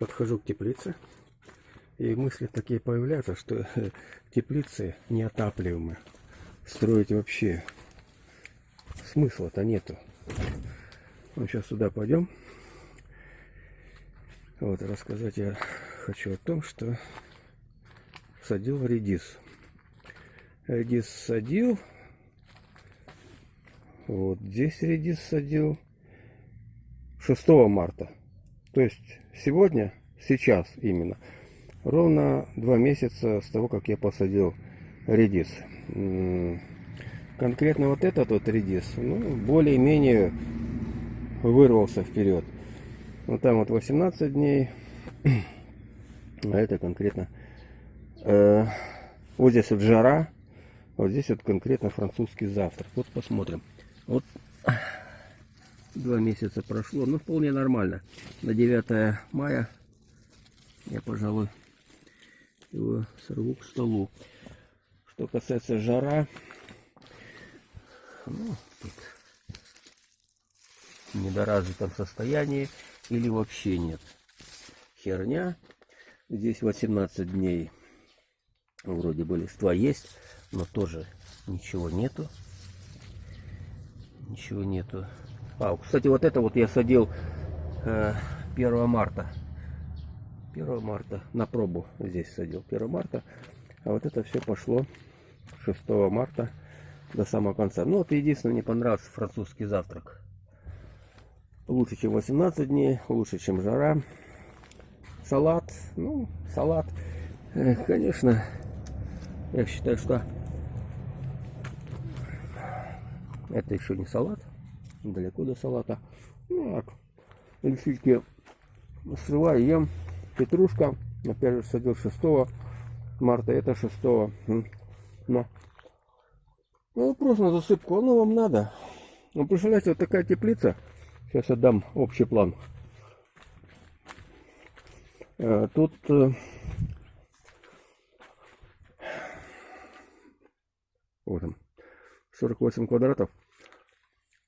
подхожу к теплице, и мысли такие появляются, что теплицы неотапливаемы. Строить вообще смысла-то нету. Ну, сейчас сюда пойдем. Вот, рассказать я хочу о том, что садил редис. Редис садил. Вот здесь редис садил 6 марта. То есть сегодня, сейчас именно, ровно два месяца с того, как я посадил редис. Конкретно вот этот вот редис, ну, более-менее вырвался вперед. Вот там вот 18 дней, а это конкретно, э, вот здесь вот жара, вот здесь вот конкретно французский завтрак. Вот посмотрим. Вот Два месяца прошло, ну вполне нормально. На 9 мая я, пожалуй, его сорву к столу. Что касается жара, ну, тут в недоразвитом состоянии или вообще нет. Херня. Здесь 18 дней вроде бы листва есть, но тоже ничего нету. Ничего нету. А, кстати, вот это вот я садил э, 1 марта. 1 марта на пробу здесь садил 1 марта. А вот это все пошло 6 марта до самого конца. Ну вот единственное, мне понравился французский завтрак. Лучше, чем 18 дней, лучше, чем жара. Салат, ну, салат, конечно, я считаю, что это еще не салат далеко до салата. Ну, так, лисички срываю, ем. Петрушка, опять же, садил 6 марта, это 6. Но. Ну, просто на засыпку, оно вам надо. Ну, представляете, вот такая теплица. Сейчас отдам общий план. Э, тут э, вот там 48 квадратов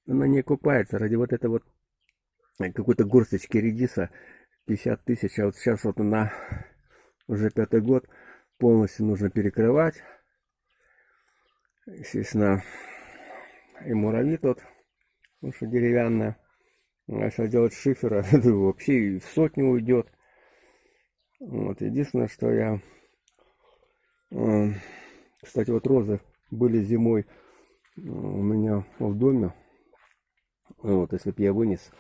она не окупается ради вот этой вот э, какой-то горсточки редиса 50 тысяч, а вот сейчас вот на уже пятый год полностью нужно перекрывать. Естественно, и муравьи тут, потому что деревянная. Если делать шифера, вообще и в сотню уйдет. Вот, единственное, что я... Кстати, вот розы были зимой у меня в доме. Вот, если бы я вынес,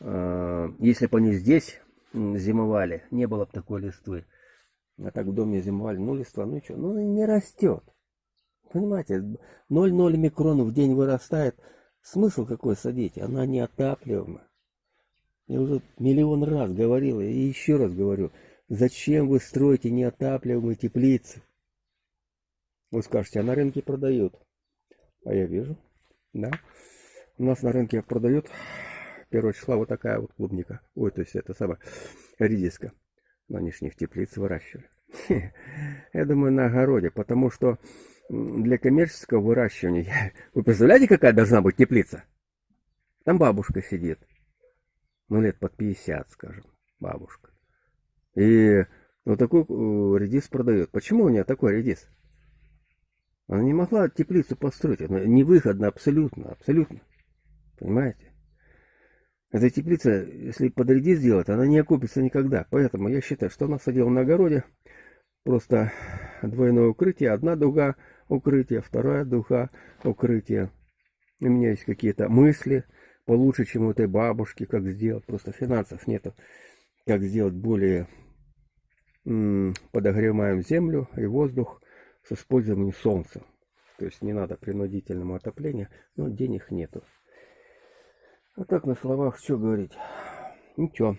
э, если бы они здесь зимовали, не было бы такой листвы. А так в доме зимовали, ну листва, ну что, ну не растет. Понимаете, 0,0 микрон в день вырастает. Смысл какой садить? Она неотапливаема. Я уже миллион раз говорил и еще раз говорю. Зачем вы строите неотапливаемые теплицы? Вы скажете, а на рынке продают. А я вижу, да. У нас на рынке продают 1 числа вот такая вот клубника. Ой, то есть это самая редиска. На нижних теплиц выращивали. Я думаю, на огороде, потому что для коммерческого выращивания... Вы представляете, какая должна быть теплица? Там бабушка сидит. Ну, лет под 50, скажем, бабушка. И вот такой э, редис продает. Почему у нее такой редис? Она не могла теплицу построить. Она невыходно абсолютно, абсолютно. Понимаете? Эта теплица, если подряди сделать, она не окупится никогда. Поэтому я считаю, что она садила на огороде. Просто двойное укрытие. Одна дуга укрытия, вторая дуга укрытия. У меня есть какие-то мысли получше, чем у этой бабушки, как сделать. Просто финансов нету. Как сделать более подогреваем землю и воздух с использованием солнца. То есть не надо принудительному отоплению, но денег нету. А так на словах что говорить? Ничего.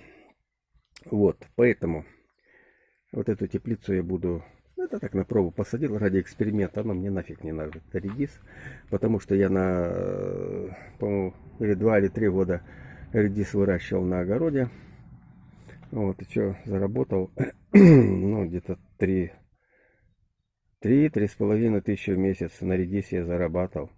Вот, поэтому вот эту теплицу я буду... Это так на пробу посадил ради эксперимента. Она мне нафиг не надо. Это редис. Потому что я на, по-моему, или два или три года редис выращивал на огороде. Вот, и что, заработал, ну, где-то три, три, три с половиной тысячи в месяц на редисе я зарабатывал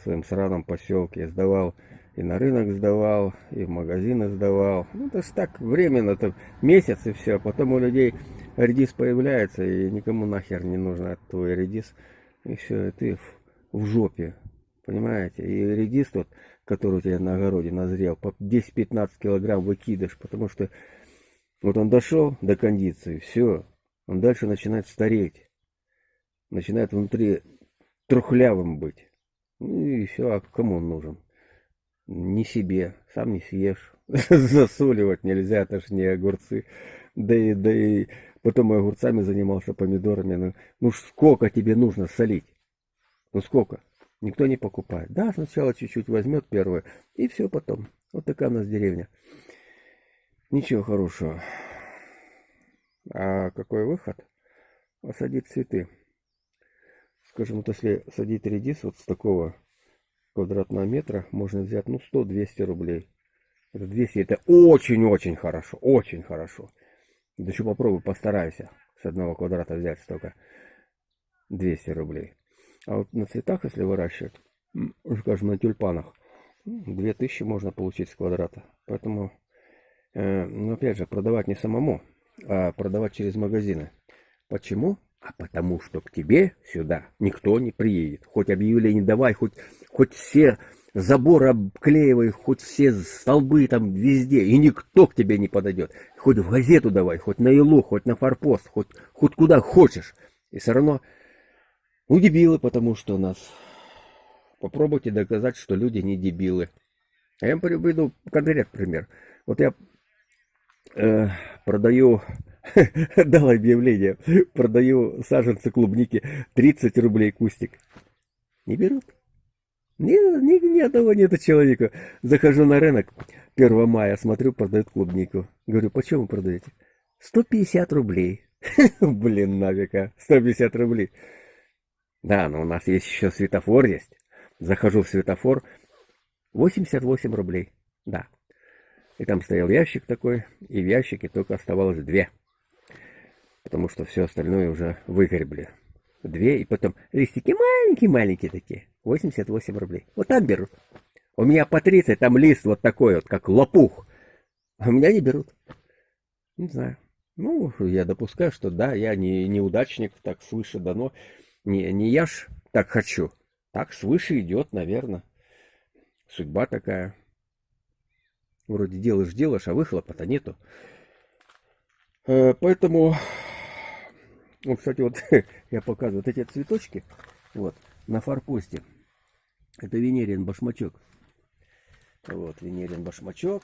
в своем сраном поселке. Сдавал и на рынок сдавал, и в магазины сдавал. Ну, это ж так временно, то месяц и все. Потом у людей редис появляется, и никому нахер не нужно твой редис. И все, и ты в, в жопе. Понимаете? И редис тот, который у тебя на огороде назрел, по 10-15 килограмм выкидыш, потому что вот он дошел до кондиции, все, он дальше начинает стареть. Начинает внутри трухлявым быть. Ну и все, а кому он нужен? Не себе, сам не съешь. Засоливать нельзя, это ж не огурцы. Да и, да и потом и огурцами занимался, помидорами. Ну, ну сколько тебе нужно солить? Ну сколько? Никто не покупает. Да, сначала чуть-чуть возьмет первое, и все потом. Вот такая у нас деревня. Ничего хорошего. А какой выход? Посадить цветы. Скажем, вот если садить редис вот с такого квадратного метра, можно взять, ну, 100-200 рублей. Это 200, это очень-очень хорошо, очень хорошо. Да еще попробуй, постарайся с одного квадрата взять столько. 200 рублей. А вот на цветах, если выращивать, скажем, на тюльпанах, 2000 можно получить с квадрата. Поэтому, э, ну, опять же, продавать не самому, а продавать через магазины. Почему? А потому что к тебе сюда никто не приедет. Хоть объявление давай, хоть, хоть все заборы обклеивай, хоть все столбы там везде, и никто к тебе не подойдет. Хоть в газету давай, хоть на Илу, хоть на форпост, хоть, хоть куда хочешь. И все равно ну, дебилы, потому что нас... Попробуйте доказать, что люди не дебилы. А я вам приведу конкретный пример. Вот я э, продаю, дал объявление, продаю саженцы клубники 30 рублей кустик. Не берут. Ни, ни, ни одного нету человека. Захожу на рынок 1 мая, смотрю, продают клубнику. Говорю, почему продаете? 150 рублей. Блин, нафига, 150 рублей. Да, но у нас есть еще светофор есть. Захожу в светофор. 88 рублей. Да. И там стоял ящик такой, и в ящике только оставалось две. Потому что все остальное уже выгребли. Две, и потом листики маленькие-маленькие такие. 88 рублей. Вот так берут. У меня по 30, там лист вот такой вот, как лопух. А у меня не берут. Не знаю. Ну, я допускаю, что да, я не неудачник, так свыше дано. Не, не я ж так хочу. Так свыше идет, наверное. Судьба такая. Вроде делаешь, делаешь, а выхлопа-то нету. Э, поэтому, вот, кстати, вот я показываю вот эти цветочки, вот, на форпосте. Это Венерин башмачок. Вот, Венерин башмачок.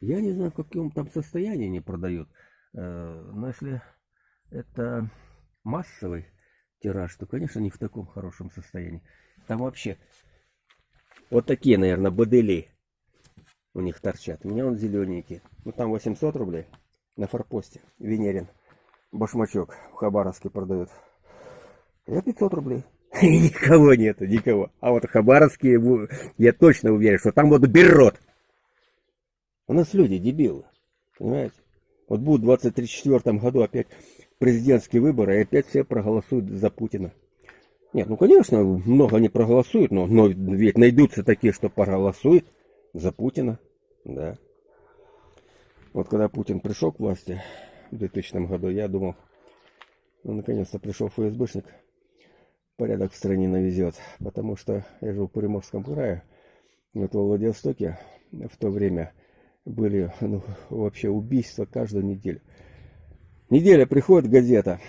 Я не знаю, в каком там состоянии они продают. Э, но если это массовый тираж, то, конечно, не в таком хорошем состоянии. Там вообще вот такие, наверное, бодели у них торчат. У меня он зелененький. Ну, там 800 рублей на форпосте. Венерин. Башмачок в Хабаровске продают. Я 500 рублей. И никого нету, никого. А вот Хабаровские, я точно уверен, что там вот берет. У нас люди дебилы. Понимаете? Вот будут в 2034 году опять президентские выборы, и опять все проголосуют за Путина. Нет, ну конечно, много не проголосуют, но, но ведь найдутся такие, что проголосуют за Путина. Да. Вот когда Путин пришел к власти в 2000 году, я думал, ну наконец-то пришел ФСБшник, порядок в стране навезет. Потому что я жил в Приморском крае, вот во Владивостоке в то время были ну, вообще убийства каждую неделю. Неделя приходит газета.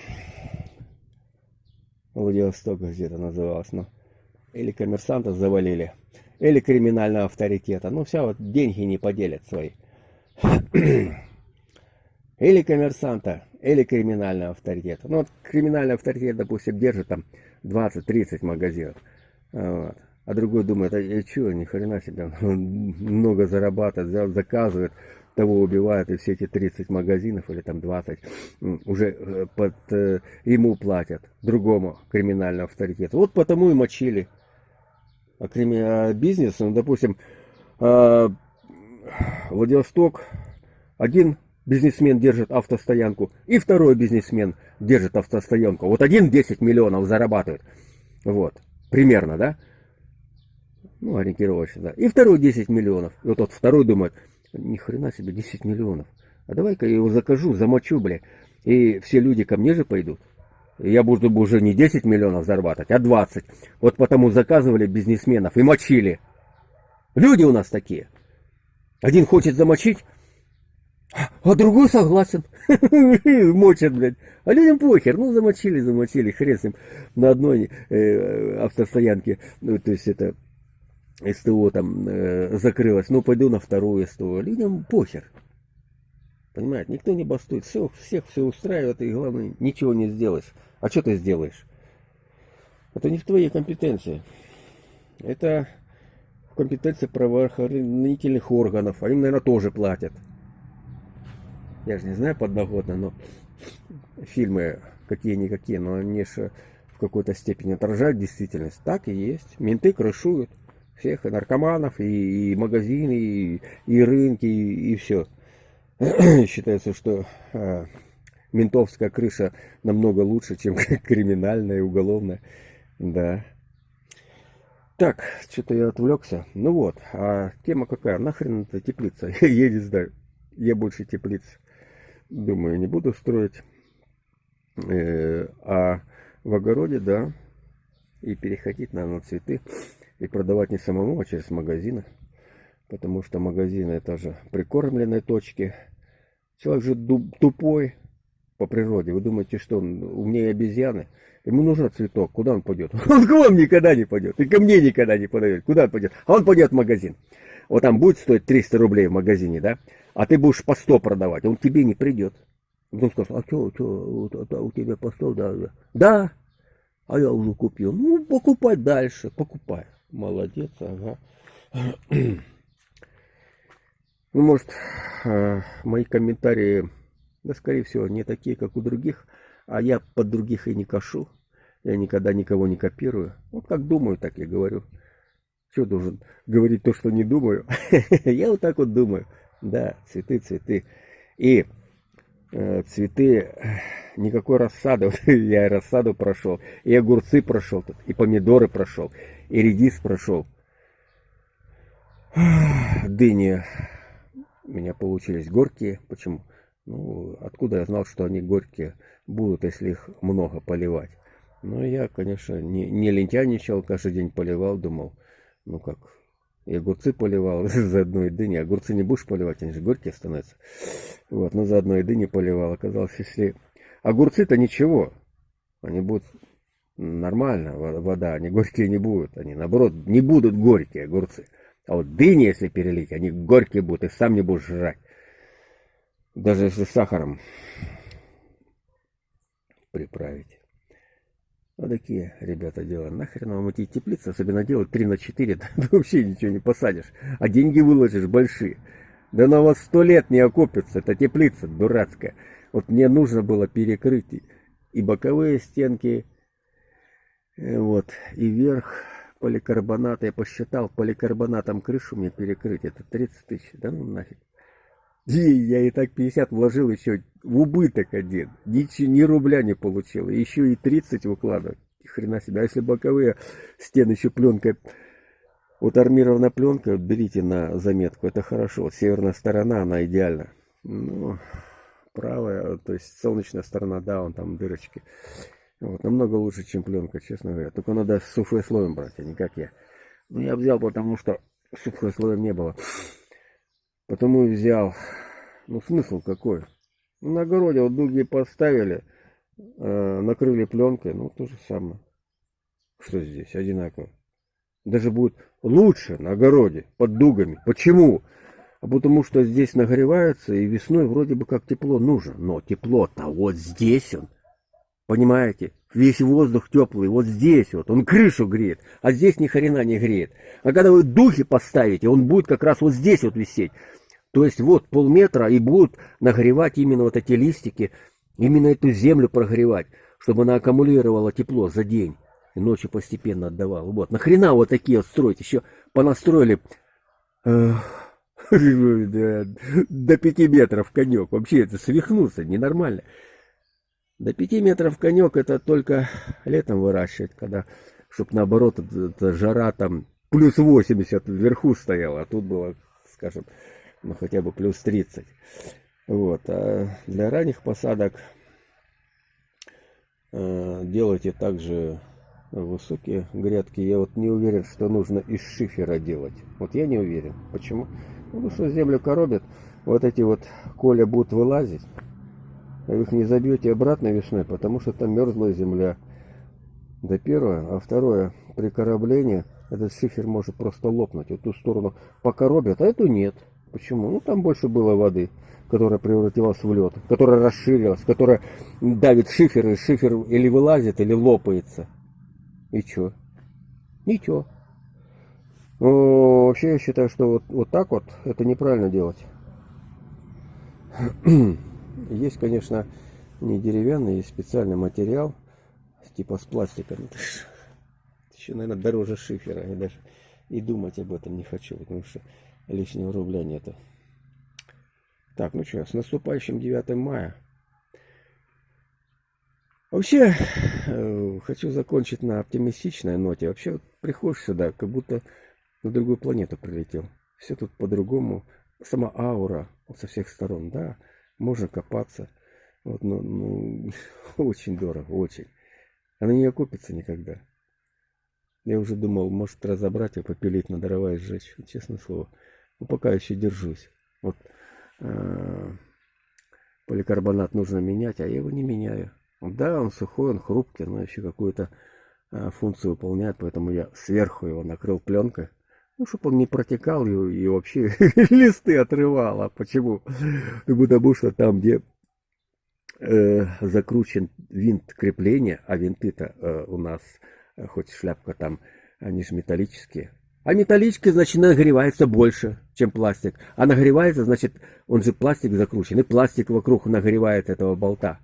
Владивосток газета называлась. Ну, или коммерсанта завалили. Или криминального авторитета. Ну, все, вот деньги не поделят свои. Или коммерсанта, или криминального авторитета. Ну, вот криминальный авторитет, допустим, держит там 20-30 магазинов. Вот. А другой думает, а, а что, ни хрена себе, много зарабатывает, заказывает, того убивают, и все эти 30 магазинов или там 20 уже э, под э, ему платят, другому криминальному авторитету. Вот потому и мочили. А, крими... а бизнес, ну, допустим, э, Владивосток, один бизнесмен держит автостоянку, и второй бизнесмен держит автостоянку. Вот один 10 миллионов зарабатывает. Вот, примерно, да? Ну, ориентировочно, да. И второй 10 миллионов. И вот тот второй думает, ни хрена себе, 10 миллионов. А давай-ка я его закажу, замочу, бля. И все люди ко мне же пойдут. И я буду уже не 10 миллионов зарабатывать, а 20. Вот потому заказывали бизнесменов и мочили. Люди у нас такие. Один хочет замочить, а другой согласен. Мочат, блядь. А людям похер. Ну, замочили, замочили. Хрен с ним. На одной э, автостоянке, ну, то есть это СТО там э, закрылось. Ну, пойду на вторую СТО. Людям похер. Понимаете, никто не бастует. Все, всех все устраивает, и главное, ничего не сделаешь. А что ты сделаешь? Это не в твоей компетенции. Это в компетенции правоохранительных органов. Они, наверное, тоже платят. Я же не знаю подноготно, но фильмы какие-никакие, но они же в какой-то степени отражают действительность. Так и есть. Менты крышуют всех, и наркоманов, и, и магазины, и, и рынки, и, и все. считается, что э, ментовская крыша намного лучше, чем криминальная и уголовная. Да. Так, что-то я отвлекся. Ну вот, а тема какая? Нахрен это теплица? я не знаю. Я больше теплиц, думаю, не буду строить. Э, а в огороде, да, и переходить надо на цветы. И продавать не самому, а через магазины потому что магазины это же прикормленные точки. Человек же тупой по природе. Вы думаете, что он умнее обезьяны? Ему нужен цветок. Куда он пойдет? Он к вам никогда не пойдет. И ко мне никогда не подойдет. Куда он пойдет? А он пойдет в магазин. Вот там будет стоить 300 рублей в магазине, да? А ты будешь по 100 продавать. Он тебе не придет. Он скажет, а что, что, у тебя по 100, да, да. Да, а я уже купил. Ну, покупай дальше, покупай. Молодец, ага. Ну, может, э, мои комментарии, да, скорее всего, не такие, как у других, а я под других и не кашу. Я никогда никого не копирую. Вот как думаю, так и говорю. Что должен говорить то, что не думаю? Я вот так вот думаю. Да, цветы, цветы. И э, цветы, никакой рассады. я и рассаду прошел, и огурцы прошел, тут, и помидоры прошел, и редис прошел. Дыни у меня получились горькие. Почему? Ну, откуда я знал, что они горькие будут, если их много поливать? Ну, я, конечно, не, не лентяничал, каждый день поливал, думал, ну как, и огурцы поливал за одной дыни. Огурцы не будешь поливать, они же горькие становятся. Вот, но за одной дыни поливал. Оказалось, если... Огурцы-то ничего, они будут нормально, вода, они горькие не будут. Они, наоборот, не будут горькие огурцы. А вот дыни, если перелить, они горькие будут, и сам не будешь жрать. Даже если сахаром приправить. Вот такие, ребята, дела. Нахрен вам эти теплицы, особенно делать 3 на 4, ты вообще ничего не посадишь. А деньги выложишь большие. Да на вас сто лет не окупится, это теплица дурацкая. Вот мне нужно было перекрыть и боковые стенки, э, вот, и верх поликарбонат, я посчитал, поликарбонатом крышу мне перекрыть, это 30 тысяч, да ну нафиг. И я и так 50 вложил еще в убыток один, ни, ни рубля не получил, еще и 30 выкладывать, хрена себе. А если боковые стены еще пленкой, вот армированная пленка, берите на заметку, это хорошо. Северная сторона, она идеальна. Ну, правая, то есть солнечная сторона, да, он там дырочки. Вот, намного лучше, чем пленка, честно говоря. Только надо с суфлой слоем брать, а не как я. Ну, я взял, потому что суфлой слоем не было. Потому и взял. Ну, смысл какой? Ну, на огороде вот дуги поставили, э, накрыли пленкой, ну, то же самое. Что здесь? Одинаково. Даже будет лучше на огороде, под дугами. Почему? А потому что здесь нагревается, и весной вроде бы как тепло нужно. Но тепло-то вот здесь он Понимаете? Весь воздух теплый, вот здесь вот, он крышу греет, а здесь ни хрена не греет. А когда вы духи поставите, он будет как раз вот здесь вот висеть. То есть вот полметра и будут нагревать именно вот эти листики, именно эту землю прогревать, чтобы она аккумулировала тепло за день. И ночью постепенно отдавала. Вот, нахрена вот такие вот строить? Еще понастроили э, до пяти метров конек. Вообще это свихнуться, ненормально. До 5 метров конек это только летом выращивать, когда, чтобы наоборот, эта жара там плюс 80 вверху стояло, а тут было, скажем, ну хотя бы плюс 30. Вот. А для ранних посадок э, делайте также высокие грядки. Я вот не уверен, что нужно из шифера делать. Вот я не уверен. Почему? Потому что землю коробят. Вот эти вот коля будут вылазить. Вы их не забьете обратно весной, потому что там мерзлая земля. Это первое. А второе, при короблении этот шифер может просто лопнуть. Вот ту сторону покоробят, а эту нет. Почему? Ну там больше было воды, которая превратилась в лед, которая расширилась, которая давит шифер, и шифер или вылазит, или лопается. И чё? Ничего. Ну, вообще я считаю, что вот, вот так вот это неправильно делать. Есть, конечно, не деревянный, есть специальный материал, типа с пластиком. Еще, наверное, дороже шифера. Я даже и думать об этом не хочу, потому что лишнего рубля нету. Так, ну что, с наступающим 9 мая. Вообще, э, хочу закончить на оптимистичной ноте. Вообще, вот приходишь сюда, как будто на другую планету прилетел. Все тут по-другому. Сама аура со всех сторон, да, можно копаться. Вот, но, ну, очень дорого, очень. Она не окупится никогда. Я уже думал, может разобрать и попилить на дрова и сжечь. Честное слово. Но пока еще держусь. Вот э, поликарбонат нужно менять, а я его не меняю. Да, он сухой, он хрупкий, но еще какую-то э, функцию выполняет, поэтому я сверху его накрыл пленкой. Ну, чтобы он не протекал и, и вообще листы отрывал. А почему? Ну, потому что там, где э, закручен винт крепления, а винты-то э, у нас, э, хоть шляпка там, они же металлические. А металлические, значит, нагревается больше, чем пластик. А нагревается, значит, он же пластик закручен, и пластик вокруг нагревает этого болта.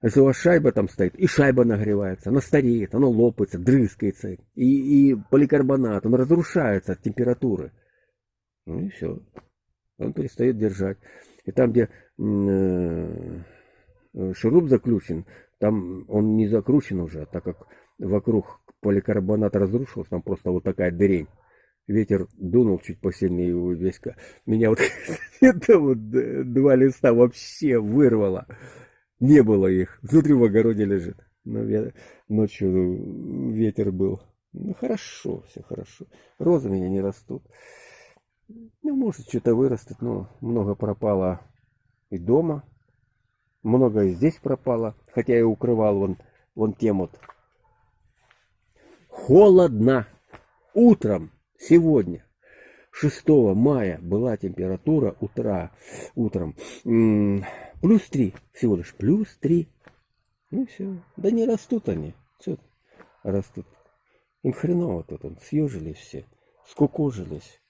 Если у вас шайба там стоит, и шайба нагревается, она стареет, она лопается, дрыскается. И, и поликарбонат, он разрушается от температуры. Ну и все. Он перестает держать. И там, где э, шуруп заключен, там он не закручен уже, так как вокруг поликарбонат разрушился, там просто вот такая дырень. Ветер дунул чуть посильнее, и весь... Меня вот это вот два листа вообще вырвало. Не было их. Внутри в огороде лежит. Но ночью ветер был. Ну, хорошо, все хорошо. Розы у меня не растут. Ну, может, что-то вырастет, но много пропало и дома. Много и здесь пропало. Хотя я укрывал вон, вон тем вот. Холодно. Утром сегодня 6 мая была температура утра, утром Плюс три всего лишь. Плюс три. Ну все. Да не растут они. Все растут. Им хреново тут. Он. Съежились все. Скукожились.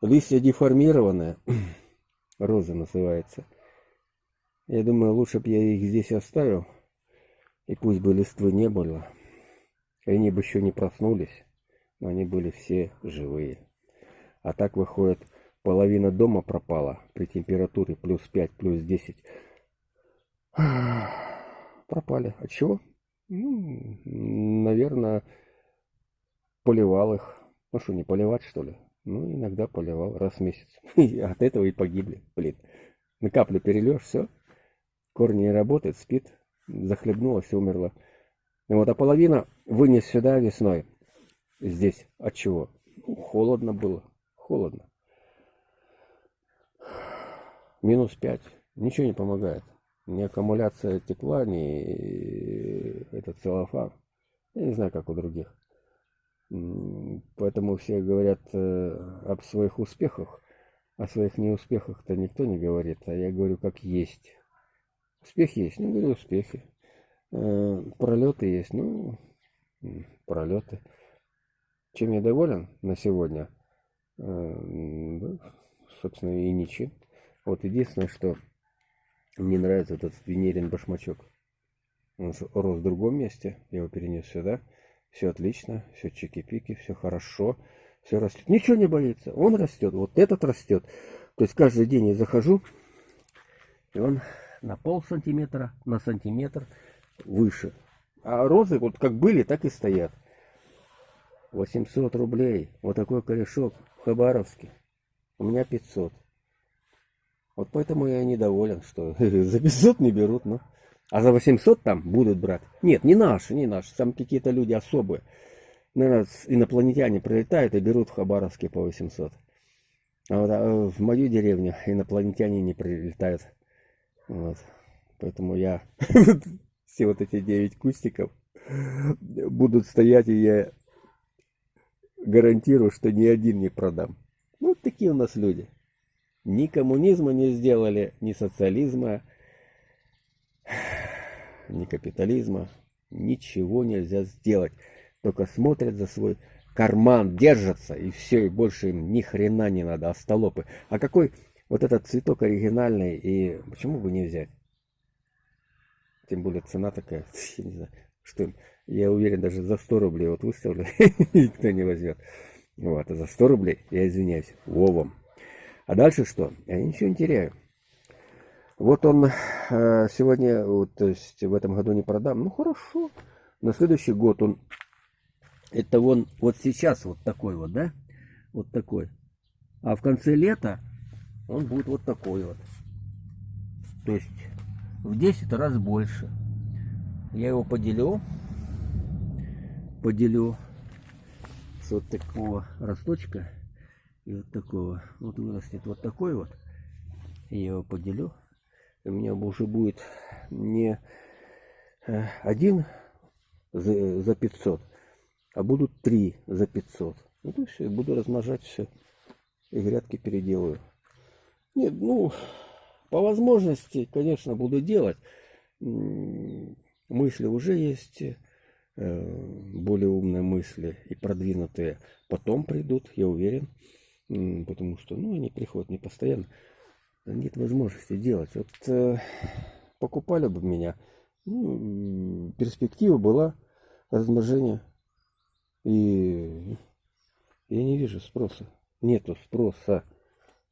Листья деформированные. Роза называется. Я думаю, лучше бы я их здесь оставил. И пусть бы листвы не было. Они бы еще не проснулись. Но они были все живые. А так выходит, Половина дома пропала при температуре плюс 5, плюс 10. Пропали. От чего? Ну, наверное, поливал их. Ну что, не поливать, что ли? Ну, иногда поливал раз в месяц. И от этого и погибли. Блин. На каплю перелешь, все. Корни не работает, спит. Захлебнулась и умерла. Вот, а половина вынес сюда весной. Здесь. От чего? Ну, холодно было. Холодно минус 5. Ничего не помогает. Ни аккумуляция тепла, ни этот целлофан. Я не знаю, как у других. Поэтому все говорят э, об своих успехах. О своих неуспехах-то никто не говорит. А я говорю, как есть. Успех есть. Ну, говорю, успехи. Э, пролеты есть. Ну, пролеты. Чем я доволен на сегодня? Э, собственно, и ничем. Вот единственное, что мне нравится этот венерин башмачок. Он рос в другом месте, я его перенес сюда. Все отлично, все чики-пики, все хорошо, все растет. Ничего не боится, он растет, вот этот растет. То есть каждый день я захожу, и он на пол сантиметра, на сантиметр выше. А розы вот как были, так и стоят. 800 рублей. Вот такой корешок Хабаровске. У меня 500. Вот поэтому я недоволен, что за 500 не берут, ну. А за 800 там будут брать. Нет, не наши, не наши. Там какие-то люди особые. Наверное, инопланетяне прилетают и берут в Хабаровске по 800. А вот а в мою деревню инопланетяне не прилетают. Вот. Поэтому я все вот эти 9 кустиков будут стоять, и я гарантирую, что ни один не продам. Ну, вот такие у нас люди. Ни коммунизма не сделали, ни социализма, ни капитализма. Ничего нельзя сделать. Только смотрят за свой карман, держатся, и все, и больше им ни хрена не надо, остолопы. А какой вот этот цветок оригинальный, и почему бы не взять? Тем более цена такая, я не знаю, что я уверен, даже за 100 рублей вот выставлю, никто не возьмет. Вот, а за 100 рублей, я извиняюсь, вовом. А дальше что? Я ничего не теряю. Вот он э, сегодня, вот, то есть в этом году не продам. Ну хорошо. На следующий год он, это он вот сейчас вот такой вот, да? Вот такой. А в конце лета он будет вот такой вот. То есть в 10 раз больше. Я его поделю. Поделю с вот такого росточка и вот такого. Вот вырастет вот такой вот. Я его поделю. У меня уже будет не э, один за 500, а будут три за 500. Ну, то есть буду размножать все. И грядки переделаю. Нет, ну, по возможности, конечно, буду делать. Мысли уже есть, более умные мысли и продвинутые потом придут, я уверен. Потому что, ну, они приходят не постоянно. Нет возможности делать. Вот э, покупали бы меня, ну, перспектива была размножения. И я не вижу спроса. Нету спроса.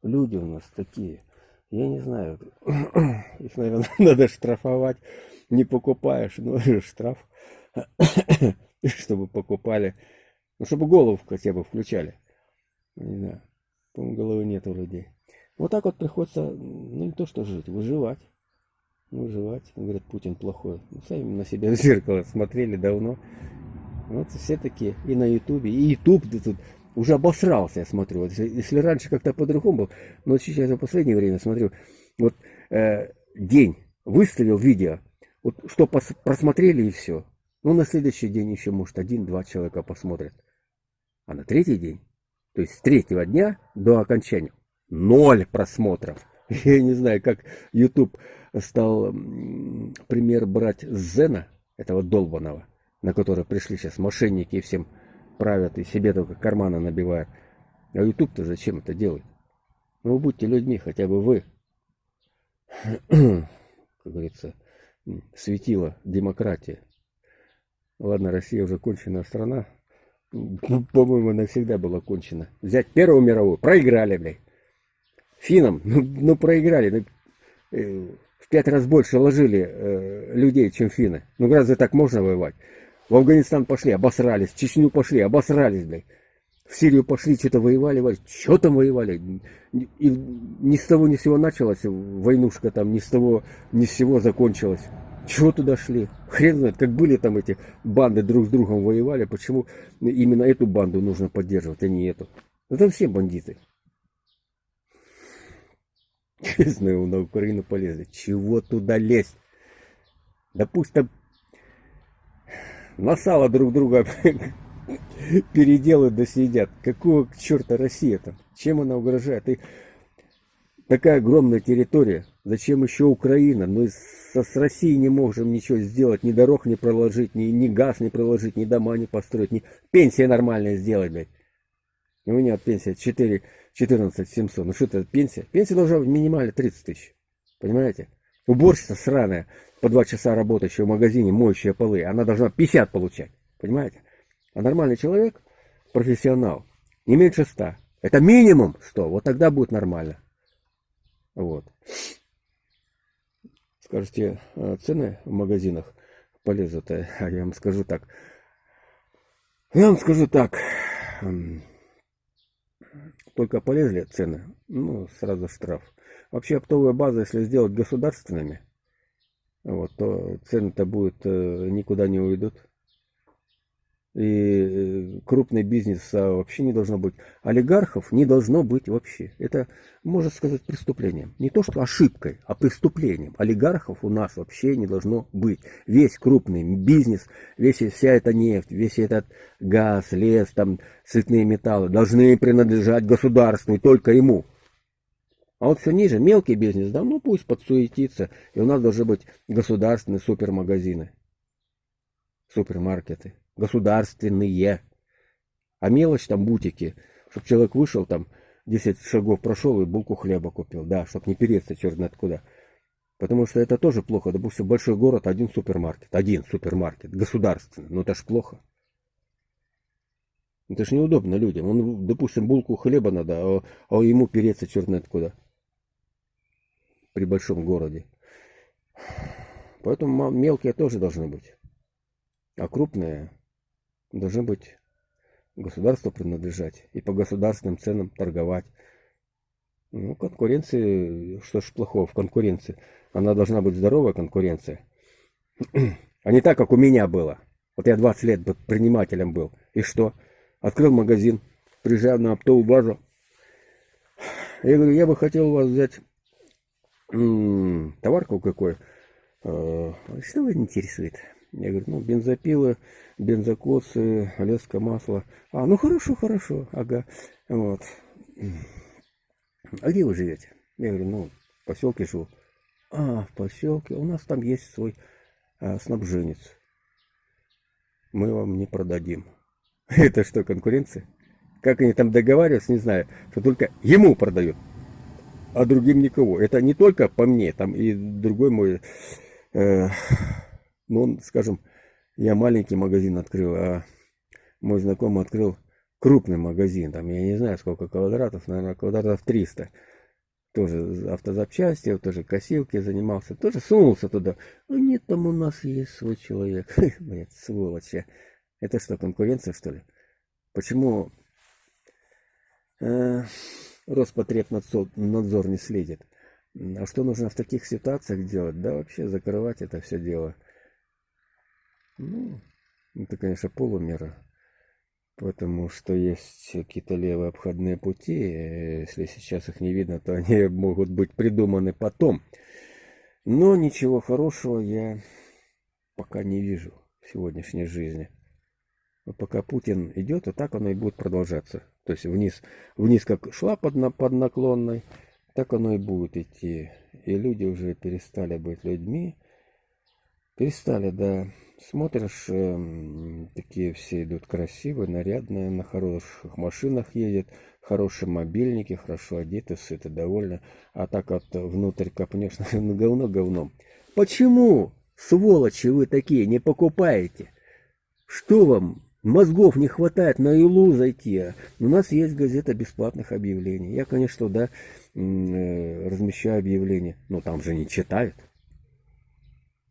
Люди у нас такие. Я не знаю. Их, наверное, надо штрафовать. Не покупаешь, ну, штраф. Чтобы покупали. Ну, чтобы голову хотя бы включали. Не знаю. По-моему, головы нет у людей. Вот так вот приходится, ну, не то что жить, выживать. Выживать. Говорят, Путин плохой. Ну, сами на себя в зеркало смотрели давно. Вот все такие. И на Ютубе. И Ютуб тут уже обосрался, я смотрю. Вот если, раньше как-то по-другому был, но сейчас в последнее время смотрю, вот э, день выставил видео, вот что просмотрели и все. Ну, на следующий день еще, может, один-два человека посмотрят. А на третий день, то есть с третьего дня до окончания, ноль просмотров. Я не знаю, как YouTube стал пример брать Зена, этого долбаного, на который пришли сейчас мошенники и всем правят и себе только карманы набивают. А YouTube-то зачем это делает? Ну, будьте людьми, хотя бы вы. Как говорится, светила демократия. Ладно, Россия уже конченная страна. По-моему, навсегда была кончена. Взять Первую мировую, проиграли, блядь. Финам, ну, ну проиграли. Ну, э, в пять раз больше ложили э, людей, чем финны. Ну разве так можно воевать? В Афганистан пошли, обосрались, в Чечню пошли, обосрались, блядь. В Сирию пошли, что-то воевали, воевали. Что там воевали? И ни с того ни с сего началась войнушка там, ни с того ни с сего закончилась. Чего туда шли? Хрен знает, как были там эти банды друг с другом воевали, почему именно эту банду нужно поддерживать, а не эту. Это все бандиты. Честно, на Украину полезли. Чего туда лезть? Да пусть там на сало друг друга переделают да съедят. Какого черта Россия там? Чем она угрожает? И такая огромная территория. Зачем еще Украина? Мы со, с Россией не можем ничего сделать. Ни дорог не проложить, ни, ни газ не проложить, ни дома не построить, ни пенсия нормальная сделать, блядь. У меня пенсия 4, 14 700. Ну что это пенсия? Пенсия должна быть минимально 30 тысяч. Понимаете? Уборщица сраная по два часа работающая в магазине, моющая полы, она должна 50 получать. Понимаете? А нормальный человек, профессионал, не меньше 100. Это минимум 100. Вот тогда будет нормально. Вот. Скажете, а цены в магазинах полезут, а я вам скажу так. Я вам скажу так. Только полезли цены, ну, сразу штраф. Вообще оптовая база, если сделать государственными, вот, то цены-то будут э, никуда не уйдут. И э, крупный бизнес вообще не должно быть. Олигархов не должно быть вообще. Это, можно сказать, преступлением. Не то, что ошибкой, а преступлением. Олигархов у нас вообще не должно быть. Весь крупный бизнес, весь, вся эта нефть, весь этот газ, лес, там, цветные металлы должны принадлежать государству и только ему. А вот все ниже, мелкий бизнес, да, ну пусть подсуетится. И у нас должны быть государственные супермагазины, супермаркеты государственные. А мелочь там бутики, чтобы человек вышел там, 10 шагов прошел и булку хлеба купил, да, чтобы не переться черт знает куда. Потому что это тоже плохо. Допустим, большой город, один супермаркет, один супермаркет, государственный. Ну это ж плохо. Это ж неудобно людям. Он, допустим, булку хлеба надо, а, а ему переться черт знает куда. При большом городе. Поэтому мелкие тоже должны быть. А крупные должны быть государству принадлежать и по государственным ценам торговать. Ну, конкуренции, что ж плохого в конкуренции? Она должна быть здоровая конкуренция. А не так, как у меня было. Вот я 20 лет предпринимателем был. И что? Открыл магазин, приезжаю на оптовую базу. Я говорю, я бы хотел у вас взять товарку какой. Э, что вас интересует? Я говорю, ну, бензопилы, бензокосы, лесское масло. А, ну хорошо, хорошо, ага. Вот. А где вы живете? Я говорю, ну, в поселке живу. А, в поселке. У нас там есть свой а, снабженец. Мы вам не продадим. Это что, конкуренция? Как они там договариваются, не знаю, что только ему продают, а другим никого. Это не только по мне, там и другой мой э, ну, скажем, я маленький магазин открыл, а мой знакомый открыл крупный магазин. Там, я не знаю, сколько квадратов, наверное, квадратов 300. Тоже автозапчасти, тоже косилки занимался. Тоже сунулся туда. А нет, там у нас есть свой человек. Блять, сволочи. Это что, конкуренция, что ли? Почему э, Роспотребнадзор не следит? А что нужно в таких ситуациях делать? Да вообще закрывать это все дело. Ну, это, конечно, полумера. Потому что есть какие-то левые обходные пути. Если сейчас их не видно, то они могут быть придуманы потом. Но ничего хорошего я пока не вижу в сегодняшней жизни. Но пока Путин идет, и так оно и будет продолжаться. То есть вниз, вниз как шла под, на, под наклонной, так оно и будет идти. И люди уже перестали быть людьми. Перестали, да, Смотришь, э, такие все идут красивые, нарядные, на хороших машинах едет, хорошие мобильники, хорошо одеты, все это довольно. А так вот внутрь копнешь, говно говном. Почему, сволочи вы такие, не покупаете? Что вам, мозгов не хватает на Илу зайти? У нас есть газета бесплатных объявлений. Я, конечно, да, э, размещаю объявления, но там же не читают.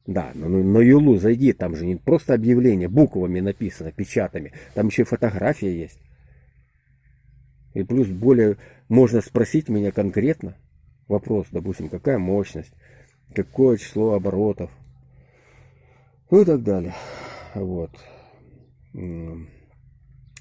Да, но на Юлу зайди, там же не просто объявление, буквами написано, печатами. Там еще и фотография есть. И плюс более можно спросить меня конкретно вопрос, допустим, какая мощность, какое число оборотов, ну и так далее. Вот.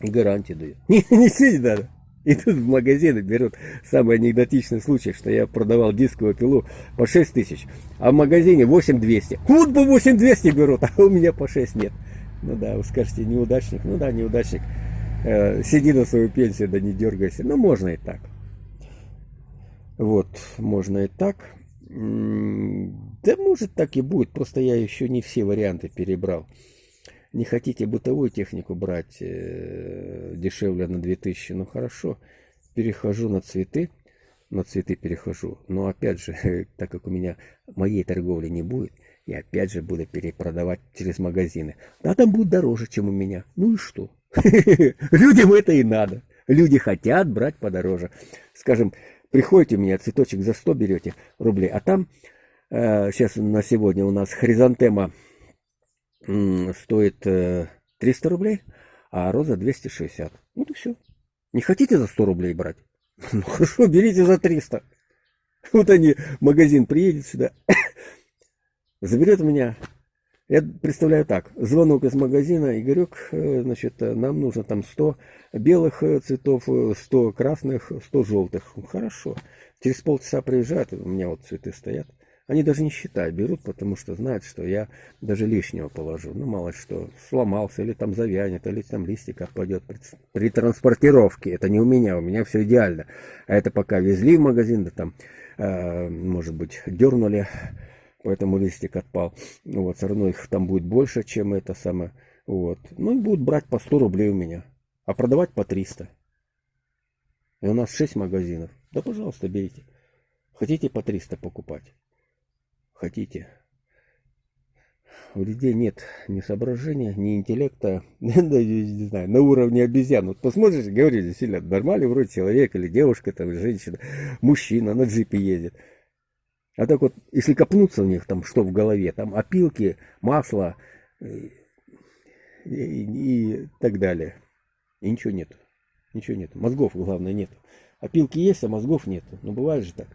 Гарантии даю. Ничего не надо. И тут в магазины берут самый анекдотичный случай, что я продавал дисковую пилу по 6 тысяч, а в магазине 8200. Вот бы 8200 берут, а у меня по 6 нет. Ну да, вы скажете, неудачник. Ну да, неудачник. Э, сиди на свою пенсию, да не дергайся. Ну, можно и так. Вот, можно и так. Да, может, так и будет. Просто я еще не все варианты перебрал не хотите бытовую технику брать э, дешевле на 2000, ну хорошо, перехожу на цветы, на цветы перехожу. Но опять же, так как у меня моей торговли не будет, я опять же буду перепродавать через магазины. Да, там будет дороже, чем у меня. Ну и что? Людям это и надо. Люди хотят брать подороже. Скажем, приходите у меня цветочек за 100 берете рублей, а там э, сейчас на сегодня у нас хризантема стоит 300 э, рублей, а роза 260. Вот и все. Не хотите за 100 рублей брать? Ну хорошо, берите за 300. Вот они, магазин приедет сюда, заберет меня. Я представляю так, звонок из магазина, Игорек, э, значит, э, нам нужно там 100 белых цветов, 100 красных, 100 желтых. Хорошо. Через полчаса приезжают, у меня вот цветы стоят. Они даже не считают, берут, потому что знают, что я даже лишнего положу. Ну, мало что, сломался, или там завянет, или там листик отпадет при, при транспортировке. Это не у меня, у меня все идеально. А это пока везли в магазин, да там, э, может быть, дернули, поэтому листик отпал. Ну вот, все равно их там будет больше, чем это самое. Вот. Ну, и будут брать по 100 рублей у меня, а продавать по 300. И у нас 6 магазинов. Да, пожалуйста, берите. Хотите по 300 покупать? Хотите. У людей нет ни соображения, ни интеллекта, не знаю, на уровне обезьян. Вот посмотришь, говоришь, действительно, нормальный вроде человек или девушка, там, женщина, мужчина на джипе едет. А так вот, если копнуться в них, там, что в голове, там, опилки, масло и, и, и так далее. И ничего нет. Ничего нет. Мозгов, главное, нет. Опилки есть, а мозгов нет. Ну, бывает же так.